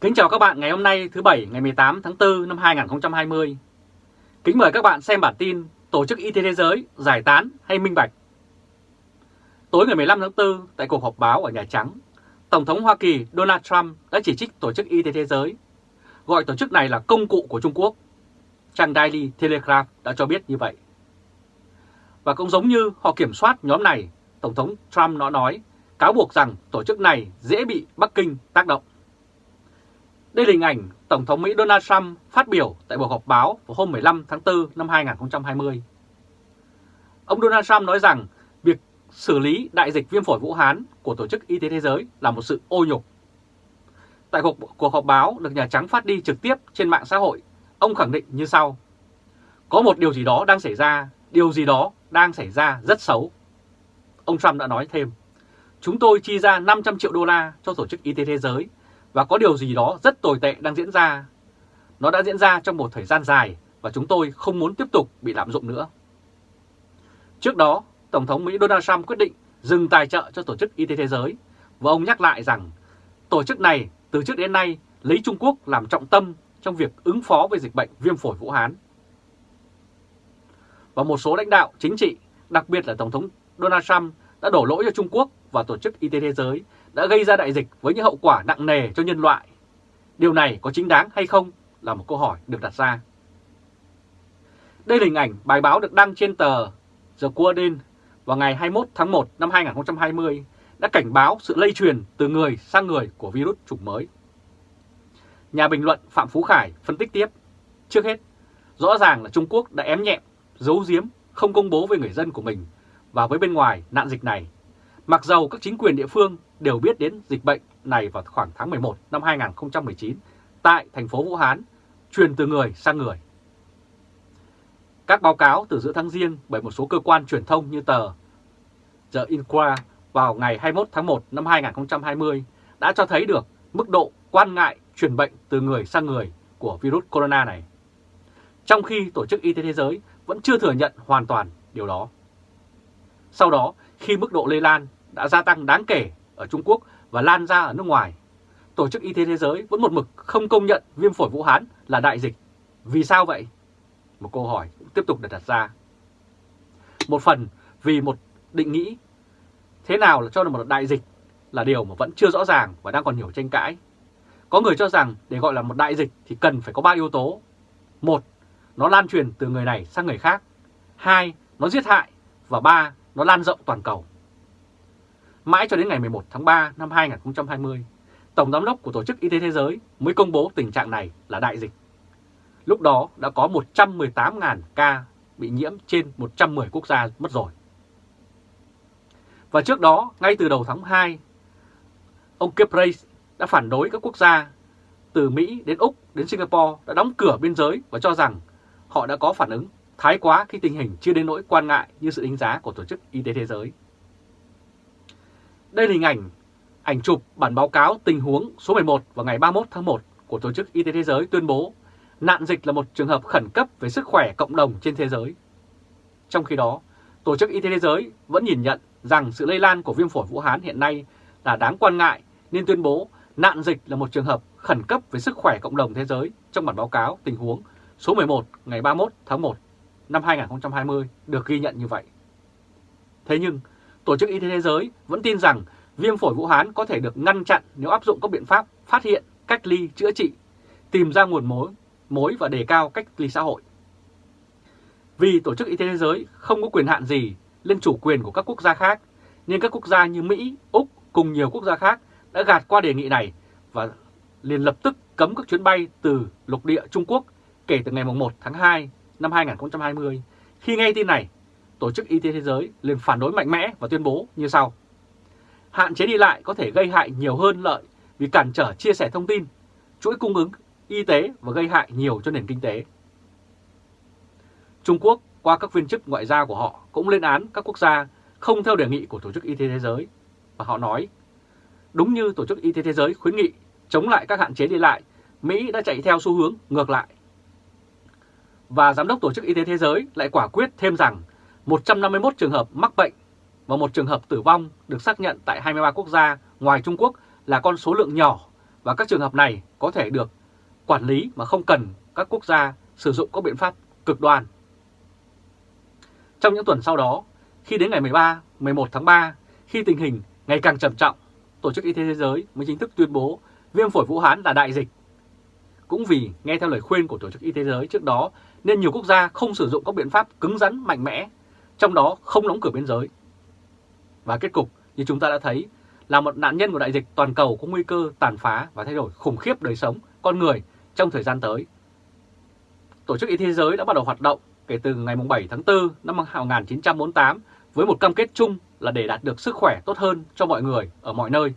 Kính chào các bạn ngày hôm nay thứ Bảy ngày 18 tháng 4 năm 2020. Kính mời các bạn xem bản tin Tổ chức Y tế Thế giới giải tán hay minh bạch. Tối ngày 15 tháng 4 tại cuộc họp báo ở Nhà Trắng, Tổng thống Hoa Kỳ Donald Trump đã chỉ trích Tổ chức Y tế Thế giới, gọi tổ chức này là công cụ của Trung Quốc. Trang Daily Telegraph đã cho biết như vậy. Và cũng giống như họ kiểm soát nhóm này, Tổng thống Trump nó nói cáo buộc rằng tổ chức này dễ bị Bắc Kinh tác động. Đây là hình ảnh Tổng thống Mỹ Donald Trump phát biểu tại cuộc họp báo vào hôm 15 tháng 4 năm 2020. Ông Donald Trump nói rằng việc xử lý đại dịch viêm phổi Vũ Hán của Tổ chức Y tế Thế giới là một sự ô nhục. Tại cuộc, cuộc họp báo được Nhà Trắng phát đi trực tiếp trên mạng xã hội, ông khẳng định như sau. Có một điều gì đó đang xảy ra, điều gì đó đang xảy ra rất xấu. Ông Trump đã nói thêm, chúng tôi chi ra 500 triệu đô la cho Tổ chức Y tế Thế giới và có điều gì đó rất tồi tệ đang diễn ra. Nó đã diễn ra trong một thời gian dài và chúng tôi không muốn tiếp tục bị lạm dụng nữa. Trước đó, Tổng thống Mỹ Donald Trump quyết định dừng tài trợ cho Tổ chức Y tế Thế giới và ông nhắc lại rằng tổ chức này từ trước đến nay lấy Trung Quốc làm trọng tâm trong việc ứng phó với dịch bệnh viêm phổi Vũ Hán. Và một số lãnh đạo chính trị, đặc biệt là Tổng thống Donald Trump đã đổ lỗi cho Trung Quốc và Tổ chức Y tế Thế giới đã gây ra đại dịch với những hậu quả nặng nề cho nhân loại. Điều này có chính đáng hay không là một câu hỏi được đặt ra. Đây là hình ảnh bài báo được đăng trên tờ The Guardian vào ngày 21 tháng 1 năm 2020 đã cảnh báo sự lây truyền từ người sang người của virus chủng mới. Nhà bình luận Phạm Phú Khải phân tích tiếp. Trước hết, rõ ràng là Trung Quốc đã ém nhẹm, giấu giếm, không công bố với người dân của mình và với bên ngoài nạn dịch này. Mặc dầu các chính quyền địa phương đều biết đến dịch bệnh này vào khoảng tháng 11 năm 2019 tại thành phố Vũ Hán, truyền từ người sang người. Các báo cáo từ giữa tháng riêng bởi một số cơ quan truyền thông như tờ The Inquirer vào ngày 21 tháng 1 năm 2020 đã cho thấy được mức độ quan ngại truyền bệnh từ người sang người của virus corona này. Trong khi Tổ chức Y tế Thế giới vẫn chưa thừa nhận hoàn toàn điều đó. Sau đó, khi mức độ lây lan đã gia tăng đáng kể ở Trung Quốc và lan ra ở nước ngoài, Tổ chức Y tế Thế giới vẫn một mực không công nhận viêm phổi Vũ Hán là đại dịch. Vì sao vậy? Một câu hỏi cũng tiếp tục được đặt ra. Một phần vì một định nghĩ thế nào là cho là một đại dịch là điều mà vẫn chưa rõ ràng và đang còn nhiều tranh cãi. Có người cho rằng để gọi là một đại dịch thì cần phải có ba yếu tố. Một, nó lan truyền từ người này sang người khác. Hai, nó giết hại. Và ba, nó lan rộng toàn cầu. Mãi cho đến ngày 11 tháng 3 năm 2020, Tổng Giám đốc của Tổ chức Y tế Thế giới mới công bố tình trạng này là đại dịch. Lúc đó đã có 118.000 ca bị nhiễm trên 110 quốc gia mất rồi. Và trước đó, ngay từ đầu tháng 2, ông Kepres đã phản đối các quốc gia từ Mỹ đến Úc đến Singapore đã đóng cửa biên giới và cho rằng họ đã có phản ứng thái quá khi tình hình chưa đến nỗi quan ngại như sự đánh giá của Tổ chức Y tế Thế giới. Đây là hình ảnh, ảnh chụp bản báo cáo tình huống số 11 vào ngày 31 tháng 1 của Tổ chức Y tế Thế giới tuyên bố nạn dịch là một trường hợp khẩn cấp về sức khỏe cộng đồng trên thế giới. Trong khi đó, Tổ chức Y tế Thế giới vẫn nhìn nhận rằng sự lây lan của viêm phổi Vũ Hán hiện nay là đáng quan ngại nên tuyên bố nạn dịch là một trường hợp khẩn cấp về sức khỏe cộng đồng thế giới trong bản báo cáo tình huống số 11 ngày 31 tháng 1 năm 2020 được ghi nhận như vậy. Thế nhưng, Tổ chức Y tế Thế giới vẫn tin rằng viêm phổi Vũ Hán có thể được ngăn chặn nếu áp dụng các biện pháp phát hiện, cách ly, chữa trị, tìm ra nguồn mối, mối và đề cao cách ly xã hội. Vì Tổ chức Y tế Thế giới không có quyền hạn gì lên chủ quyền của các quốc gia khác, nên các quốc gia như Mỹ, Úc cùng nhiều quốc gia khác đã gạt qua đề nghị này và liền lập tức cấm các chuyến bay từ lục địa Trung Quốc kể từ ngày 1 tháng 2 năm 2020. Khi nghe tin này, Tổ chức Y tế Thế giới liền phản đối mạnh mẽ và tuyên bố như sau. Hạn chế đi lại có thể gây hại nhiều hơn lợi vì cản trở chia sẻ thông tin, chuỗi cung ứng y tế và gây hại nhiều cho nền kinh tế. Trung Quốc qua các viên chức ngoại giao của họ cũng lên án các quốc gia không theo đề nghị của Tổ chức Y tế Thế giới. Và họ nói, đúng như Tổ chức Y tế Thế giới khuyến nghị chống lại các hạn chế đi lại, Mỹ đã chạy theo xu hướng ngược lại. Và Giám đốc Tổ chức Y tế Thế giới lại quả quyết thêm rằng 151 trường hợp mắc bệnh và một trường hợp tử vong được xác nhận tại 23 quốc gia ngoài Trung Quốc là con số lượng nhỏ và các trường hợp này có thể được quản lý mà không cần các quốc gia sử dụng các biện pháp cực đoan. Trong những tuần sau đó, khi đến ngày 13, 11 tháng 3, khi tình hình ngày càng trầm trọng, Tổ chức Y tế Thế giới mới chính thức tuyên bố viêm phổi Vũ Hán là đại dịch. Cũng vì nghe theo lời khuyên của Tổ chức Y tế Thế giới trước đó nên nhiều quốc gia không sử dụng các biện pháp cứng rắn mạnh mẽ, trong đó không đóng cửa biên giới. Và kết cục như chúng ta đã thấy là một nạn nhân của đại dịch toàn cầu có nguy cơ tàn phá và thay đổi khủng khiếp đời sống con người trong thời gian tới. Tổ chức Y tế Thế giới đã bắt đầu hoạt động kể từ ngày 7 tháng 4 năm 1948 với một cam kết chung là để đạt được sức khỏe tốt hơn cho mọi người ở mọi nơi.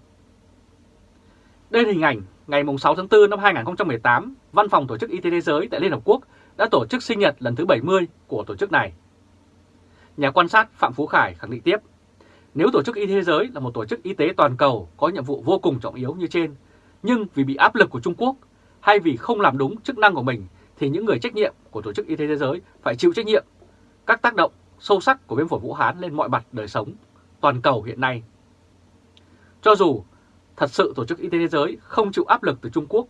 Đây là hình ảnh ngày 6 tháng 4 năm 2018, Văn phòng Tổ chức Y tế Thế giới tại Liên Hợp Quốc đã tổ chức sinh nhật lần thứ 70 của tổ chức này. Nhà quan sát Phạm Phú Khải khẳng định tiếp, nếu Tổ chức Y tế Thế giới là một tổ chức y tế toàn cầu có nhiệm vụ vô cùng trọng yếu như trên, nhưng vì bị áp lực của Trung Quốc hay vì không làm đúng chức năng của mình thì những người trách nhiệm của Tổ chức Y tế Thế giới phải chịu trách nhiệm các tác động sâu sắc của viêm phổi Vũ Hán lên mọi mặt đời sống toàn cầu hiện nay. Cho dù thật sự Tổ chức Y tế Thế giới không chịu áp lực từ Trung Quốc,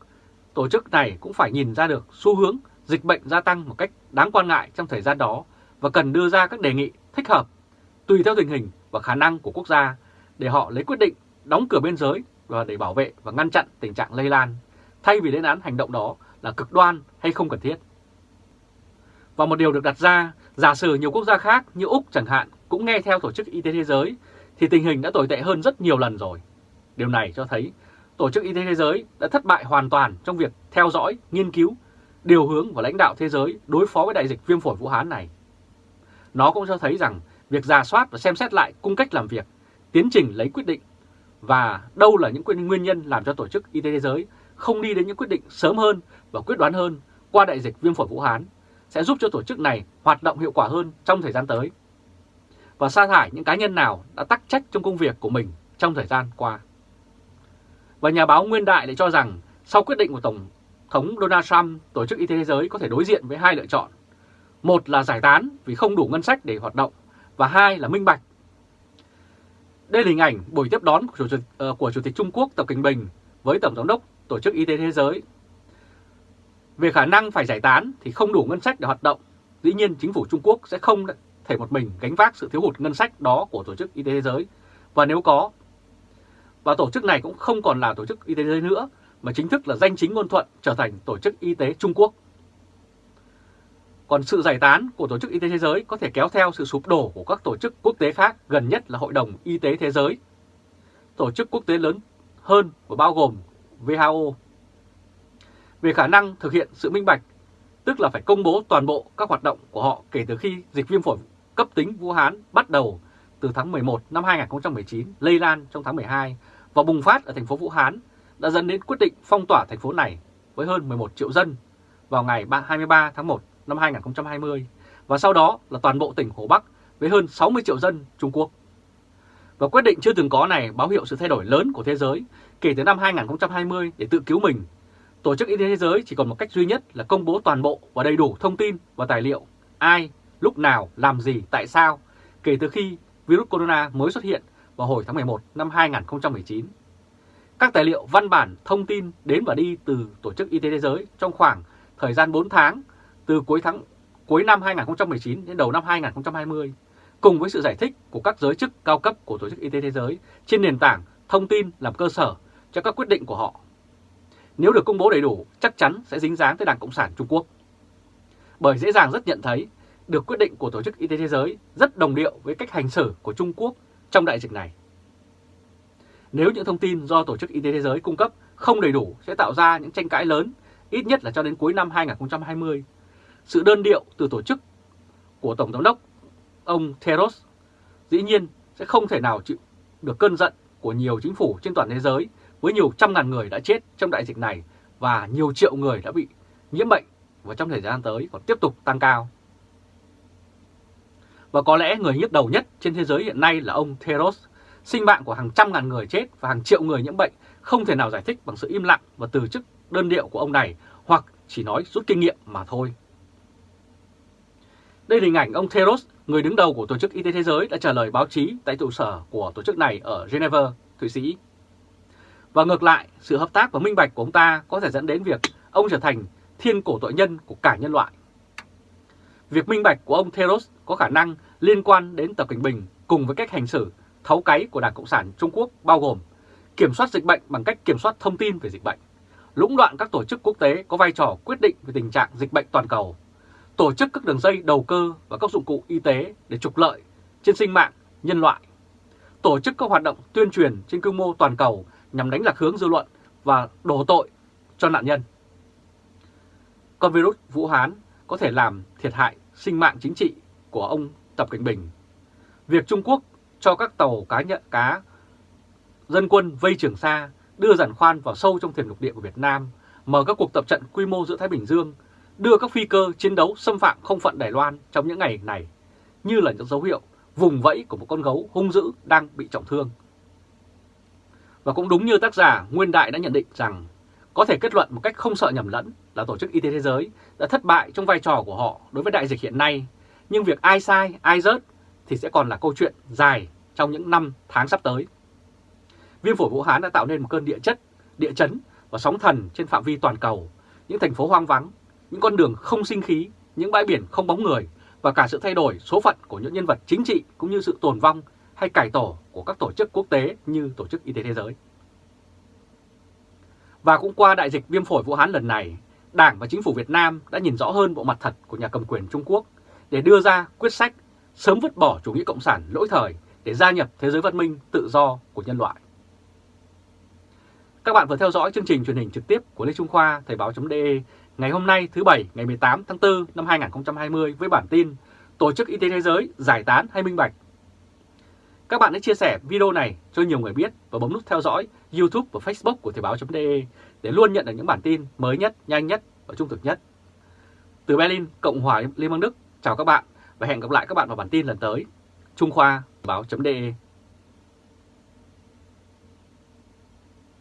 tổ chức này cũng phải nhìn ra được xu hướng dịch bệnh gia tăng một cách đáng quan ngại trong thời gian đó và cần đưa ra các đề nghị thích hợp tùy theo tình hình và khả năng của quốc gia để họ lấy quyết định đóng cửa biên giới và để bảo vệ và ngăn chặn tình trạng lây lan, thay vì lên án hành động đó là cực đoan hay không cần thiết. Và một điều được đặt ra, giả sử nhiều quốc gia khác như Úc chẳng hạn cũng nghe theo Tổ chức Y tế Thế giới, thì tình hình đã tồi tệ hơn rất nhiều lần rồi. Điều này cho thấy Tổ chức Y tế Thế giới đã thất bại hoàn toàn trong việc theo dõi, nghiên cứu, điều hướng và lãnh đạo thế giới đối phó với đại dịch viêm phổi Vũ Hán này. Nó cũng cho thấy rằng việc giả soát và xem xét lại cung cách làm việc, tiến trình lấy quyết định và đâu là những nguyên nhân làm cho Tổ chức Y tế Thế giới không đi đến những quyết định sớm hơn và quyết đoán hơn qua đại dịch viêm phổi Vũ Hán sẽ giúp cho tổ chức này hoạt động hiệu quả hơn trong thời gian tới và sa thải những cá nhân nào đã tắc trách trong công việc của mình trong thời gian qua. Và nhà báo Nguyên Đại lại cho rằng sau quyết định của Tổng thống Donald Trump, Tổ chức Y tế Thế giới có thể đối diện với hai lựa chọn. Một là giải tán vì không đủ ngân sách để hoạt động và hai là minh bạch. Đây là hình ảnh buổi tiếp đón của Chủ tịch, uh, của Chủ tịch Trung Quốc Tập Cận Bình với Tổng giám đốc Tổ chức Y tế Thế giới. Về khả năng phải giải tán thì không đủ ngân sách để hoạt động. Dĩ nhiên chính phủ Trung Quốc sẽ không thể một mình gánh vác sự thiếu hụt ngân sách đó của Tổ chức Y tế Thế giới. Và nếu có, và tổ chức này cũng không còn là Tổ chức Y tế Thế giới nữa, mà chính thức là danh chính ngôn thuận trở thành Tổ chức Y tế Trung Quốc. Còn sự giải tán của Tổ chức Y tế Thế giới có thể kéo theo sự sụp đổ của các tổ chức quốc tế khác, gần nhất là Hội đồng Y tế Thế giới, tổ chức quốc tế lớn hơn và bao gồm WHO. Về khả năng thực hiện sự minh bạch, tức là phải công bố toàn bộ các hoạt động của họ kể từ khi dịch viêm phổi cấp tính Vũ Hán bắt đầu từ tháng 11 năm 2019, lây lan trong tháng 12 và bùng phát ở thành phố Vũ Hán đã dẫn đến quyết định phong tỏa thành phố này với hơn 11 triệu dân vào ngày 23 tháng 1 năm 2020 và sau đó là toàn bộ tỉnh Hồ Bắc với hơn 60 triệu dân Trung Quốc. Và quyết định chưa từng có này báo hiệu sự thay đổi lớn của thế giới kể từ năm 2020 để tự cứu mình. Tổ chức Y tế Thế giới chỉ còn một cách duy nhất là công bố toàn bộ và đầy đủ thông tin và tài liệu ai, lúc nào, làm gì, tại sao kể từ khi virus corona mới xuất hiện vào hồi tháng 11 năm 2019. Các tài liệu văn bản thông tin đến và đi từ Tổ chức Y tế Thế giới trong khoảng thời gian 4 tháng từ cuối tháng cuối năm 2019 đến đầu năm 2020, cùng với sự giải thích của các giới chức cao cấp của Tổ chức Y tế Thế giới trên nền tảng thông tin làm cơ sở cho các quyết định của họ. Nếu được công bố đầy đủ, chắc chắn sẽ dính dáng tới Đảng Cộng sản Trung Quốc. Bởi dễ dàng rất nhận thấy, được quyết định của Tổ chức Y tế Thế giới rất đồng điệu với cách hành xử của Trung Quốc trong đại dịch này. Nếu những thông tin do Tổ chức Y tế Thế giới cung cấp không đầy đủ sẽ tạo ra những tranh cãi lớn, ít nhất là cho đến cuối năm 2020. Sự đơn điệu từ tổ chức của Tổng Giám đốc ông Theros, dĩ nhiên sẽ không thể nào chịu được cơn giận của nhiều chính phủ trên toàn thế giới với nhiều trăm ngàn người đã chết trong đại dịch này và nhiều triệu người đã bị nhiễm bệnh và trong thời gian tới còn tiếp tục tăng cao. Và có lẽ người nhức đầu nhất trên thế giới hiện nay là ông Theros, Sinh mạng của hàng trăm ngàn người chết và hàng triệu người nhiễm bệnh không thể nào giải thích bằng sự im lặng và từ chức đơn điệu của ông này hoặc chỉ nói rút kinh nghiệm mà thôi. Đây là hình ảnh ông Theros, người đứng đầu của Tổ chức Y tế Thế giới đã trả lời báo chí tại trụ sở của tổ chức này ở Geneva, Thụy Sĩ. Và ngược lại, sự hợp tác và minh bạch của ông ta có thể dẫn đến việc ông trở thành thiên cổ tội nhân của cả nhân loại. Việc minh bạch của ông Theros có khả năng liên quan đến Tập Cảnh Bình cùng với cách hành xử thấu cáy của Đảng Cộng sản Trung Quốc bao gồm kiểm soát dịch bệnh bằng cách kiểm soát thông tin về dịch bệnh, lũng đoạn các tổ chức quốc tế có vai trò quyết định về tình trạng dịch bệnh toàn cầu, tổ chức các đường dây đầu cơ và các dụng cụ y tế để trục lợi trên sinh mạng nhân loại, tổ chức các hoạt động tuyên truyền trên quy mô toàn cầu nhằm đánh lạc hướng dư luận và đổ tội cho nạn nhân. Con virus Vũ Hán có thể làm thiệt hại sinh mạng chính trị của ông Tập Cảnh Bình. Việc Trung Quốc cho các tàu cá nhận cá dân quân vây Trường Sa đưa giàn khoan vào sâu trong thềm lục địa của Việt Nam, mở các cuộc tập trận quy mô giữa Thái Bình Dương, đưa các phi cơ chiến đấu xâm phạm không phận Đài Loan trong những ngày này, như là những dấu hiệu vùng vẫy của một con gấu hung dữ đang bị trọng thương. Và cũng đúng như tác giả Nguyên Đại đã nhận định rằng có thể kết luận một cách không sợ nhầm lẫn là Tổ chức Y tế Thế giới đã thất bại trong vai trò của họ đối với đại dịch hiện nay, nhưng việc ai sai, ai rớt thì sẽ còn là câu chuyện dài trong những năm tháng sắp tới. Viêm phổi Vũ Hán đã tạo nên một cơn địa chất, địa chấn và sóng thần trên phạm vi toàn cầu, những thành phố hoang vắng, những con đường không sinh khí, những bãi biển không bóng người và cả sự thay đổi số phận của những nhân vật chính trị cũng như sự tồn vong hay cải tổ của các tổ chức quốc tế như Tổ chức Y tế Thế giới. Và cũng qua đại dịch viêm phổi Vũ Hán lần này, Đảng và Chính phủ Việt Nam đã nhìn rõ hơn bộ mặt thật của nhà cầm quyền Trung Quốc để đưa ra quyết sách sớm vứt bỏ chủ nghĩa cộng sản lỗi thời để gia nhập thế giới văn minh tự do của nhân loại. Các bạn vừa theo dõi chương trình truyền hình trực tiếp của Lê Trung Khoa Thời báo.de ngày hôm nay thứ Bảy ngày 18 tháng 4 năm 2020 với bản tin Tổ chức Y tế Thế giới giải tán hay minh bạch. Các bạn hãy chia sẻ video này cho nhiều người biết và bấm nút theo dõi YouTube và Facebook của Thời báo.de để luôn nhận được những bản tin mới nhất, nhanh nhất và trung thực nhất. Từ Berlin, Cộng hòa Liên bang Đức, chào các bạn và hẹn gặp lại các bạn vào bản tin lần tới. Trung Khoa, báo.de